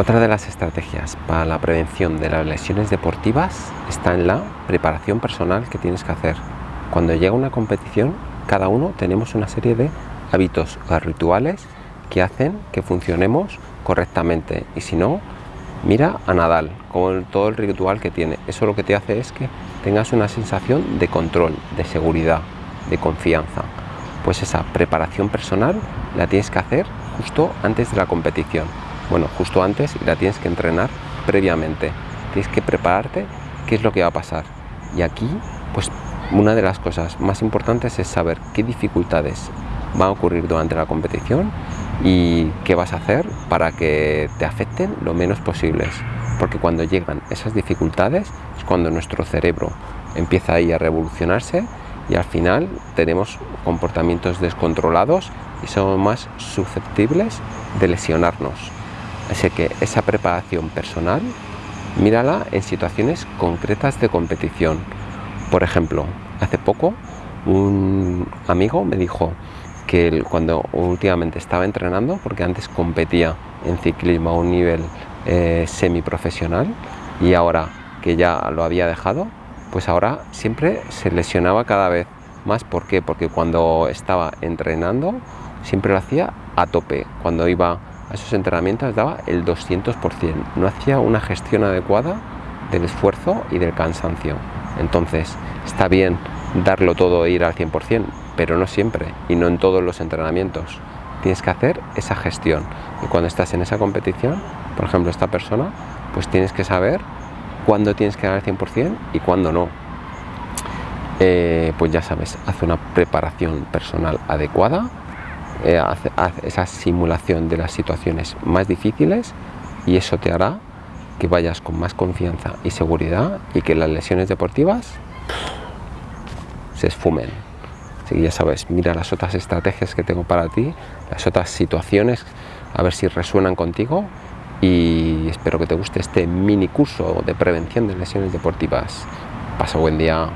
Otra de las estrategias para la prevención de las lesiones deportivas está en la preparación personal que tienes que hacer. Cuando llega una competición, cada uno tenemos una serie de hábitos o rituales que hacen que funcionemos correctamente y si no, mira a Nadal con todo el ritual que tiene. Eso lo que te hace es que tengas una sensación de control, de seguridad, de confianza. Pues esa preparación personal la tienes que hacer justo antes de la competición. Bueno, justo antes y la tienes que entrenar previamente. Tienes que prepararte qué es lo que va a pasar. Y aquí, pues una de las cosas más importantes es saber qué dificultades van a ocurrir durante la competición y qué vas a hacer para que te afecten lo menos posibles. Porque cuando llegan esas dificultades es cuando nuestro cerebro empieza ahí a revolucionarse y al final tenemos comportamientos descontrolados y somos más susceptibles de lesionarnos. Así que esa preparación personal, mírala en situaciones concretas de competición. Por ejemplo, hace poco un amigo me dijo que cuando últimamente estaba entrenando, porque antes competía en ciclismo a un nivel eh, semiprofesional y ahora que ya lo había dejado, pues ahora siempre se lesionaba cada vez más. ¿Por qué? Porque cuando estaba entrenando siempre lo hacía a tope. Cuando iba a esos entrenamientos daba el 200%. No hacía una gestión adecuada del esfuerzo y del cansancio. Entonces, está bien darlo todo e ir al 100%, pero no siempre y no en todos los entrenamientos. Tienes que hacer esa gestión. Y cuando estás en esa competición, por ejemplo, esta persona, pues tienes que saber cuándo tienes que dar el 100% y cuándo no. Eh, pues ya sabes, hace una preparación personal adecuada, eh, hace, esa simulación de las situaciones más difíciles y eso te hará que vayas con más confianza y seguridad y que las lesiones deportivas se esfumen. Así que ya sabes, mira las otras estrategias que tengo para ti, las otras situaciones, a ver si resuenan contigo y espero que te guste este mini curso de prevención de lesiones deportivas. Pasa buen día.